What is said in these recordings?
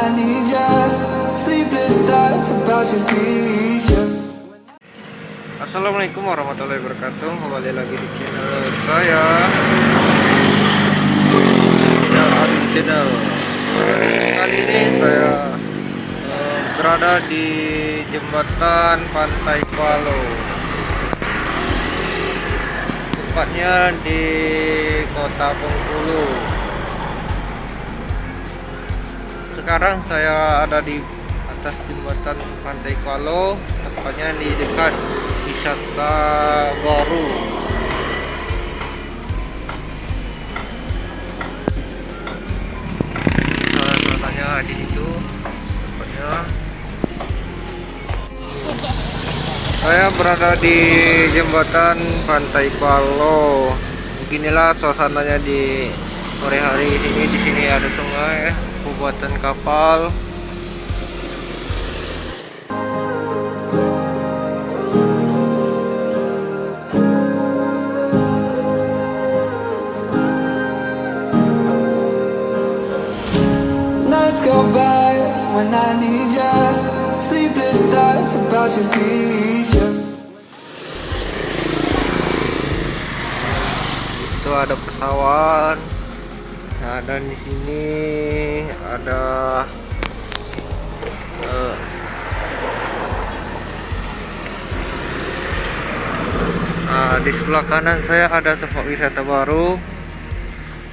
Need you. Sleepless about your. Assalamualaikum warahmatullahi wabarakatuh Kembali lagi di channel saya Channel Channel Kali ini saya eh, berada di jembatan Pantai Palo Tepatnya di kota Bengkulu Sekarang saya ada di atas jembatan Pantai Palo Tepatnya di dekat wisata baru di situ saya berada di jembatan Pantai Palo beginilah suasananya di sore hari ini. Di sini ada sungai pembuatan kapal Nights go by when I need you. Sleepless nights about your future. itu ada pesawat nah, dan di sini ada eh, nah, di sebelah kanan saya ada tempat wisata baru.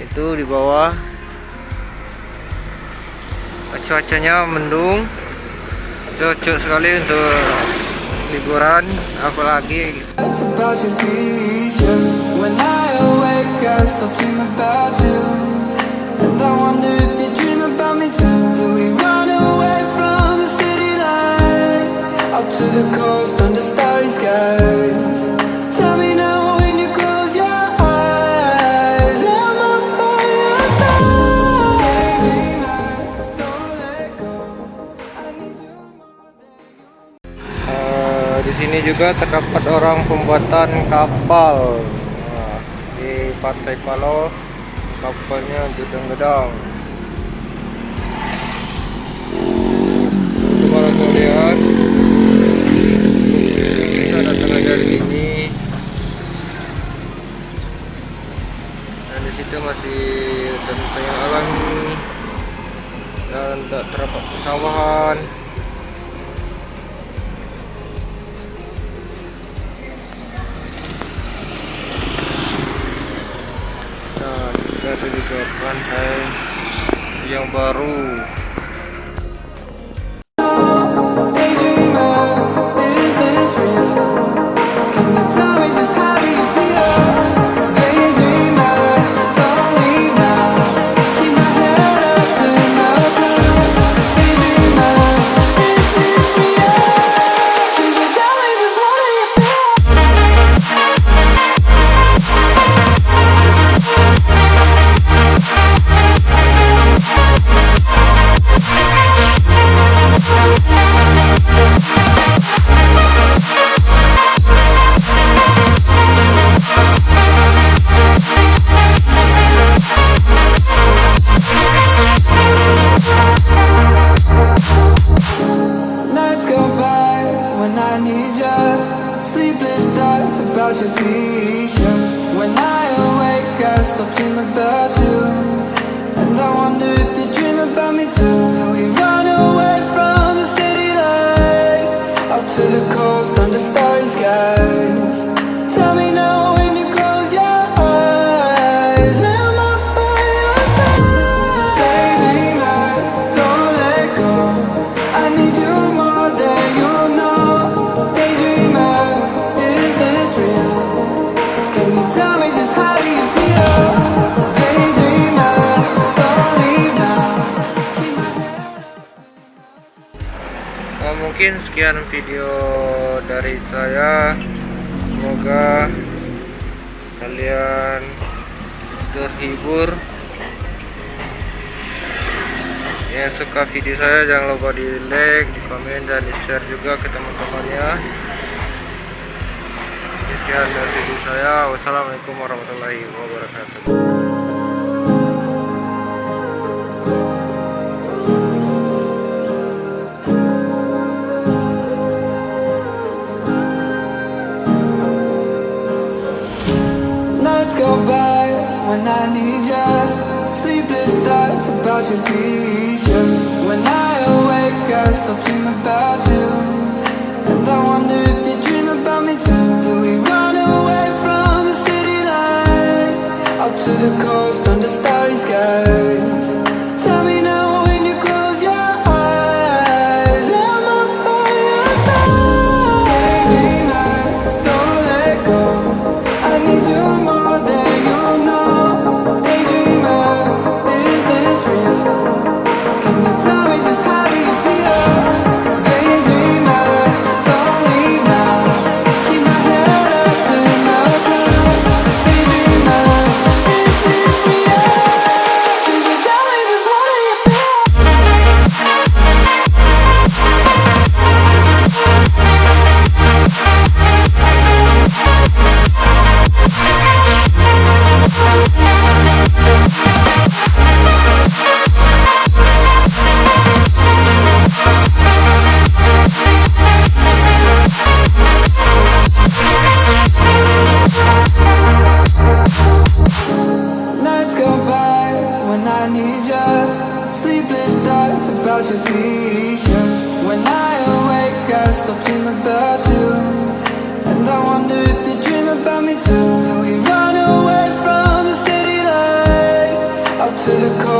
Itu di bawah. Cuacanya mendung. Cocok sekali untuk liburan apalagi Eh, di sini juga terdapat orang pembuatan kapal. Nah, di Pantai Palo kapalnya gedang-gedang ke pantai yang baru. About you. And I wonder if you dream about me too. Mungkin sekian video dari saya. Semoga kalian terhibur. Yang suka video saya jangan lupa di like, di komen dan di share juga ke teman-temannya. Sekian dari video saya. Wassalamualaikum warahmatullahi wabarakatuh. when I need you Sleepless thoughts about your features When I awake I still dream about you I need you Sleepless nights about your features. When I awake I still dream about you. And I wonder if you dream about me too. Till we run away from the city lights Up to the coast